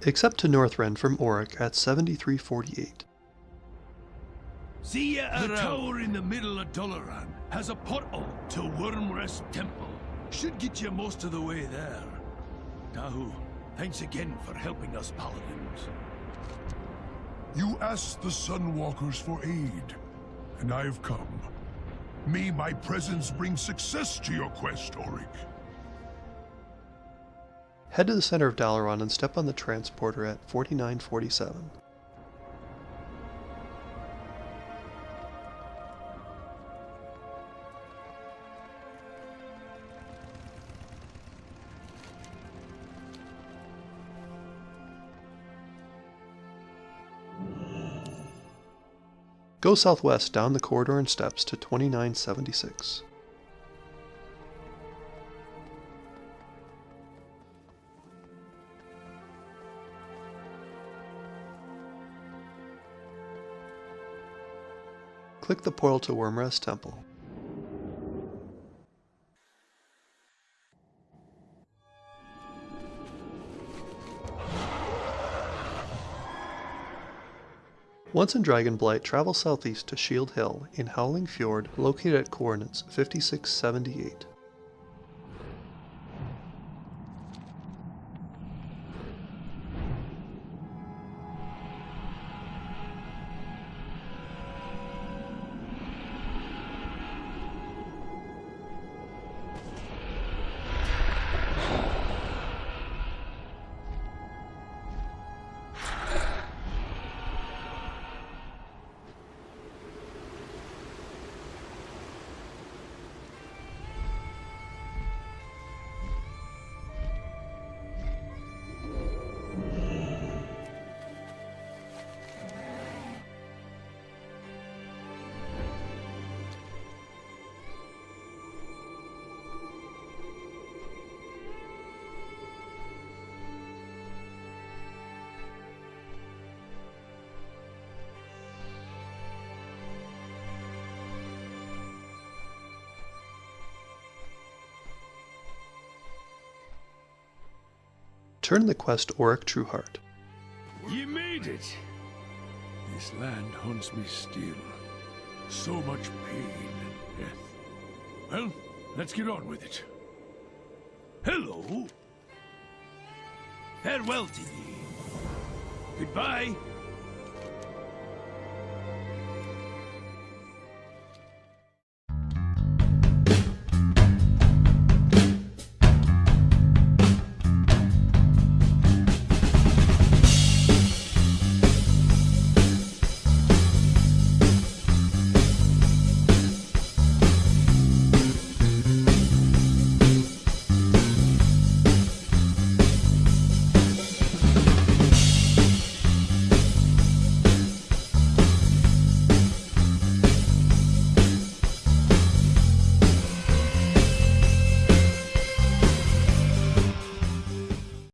Takes up to Northrend from Orik at 7348. See ya The tower in the middle of Dalaran has a portal to Wyrmrest Temple. Should get you most of the way there. Dahu, thanks again for helping us paladins. You asked the Sunwalkers for aid, and I've come. May my presence bring success to your quest, Orik. Head to the center of Dalaran and step on the transporter at 4947. Go southwest down the corridor and steps to 2976. Click the portal to Wyrmrest Temple. Once in Dragonblight, travel southeast to Shield Hill in Howling Fjord, located at coordinates 5678. Turn the quest to Orik Trueheart. You made it! This land haunts me still. So much pain and death. Well, let's get on with it. Hello! Farewell to ye. Goodbye.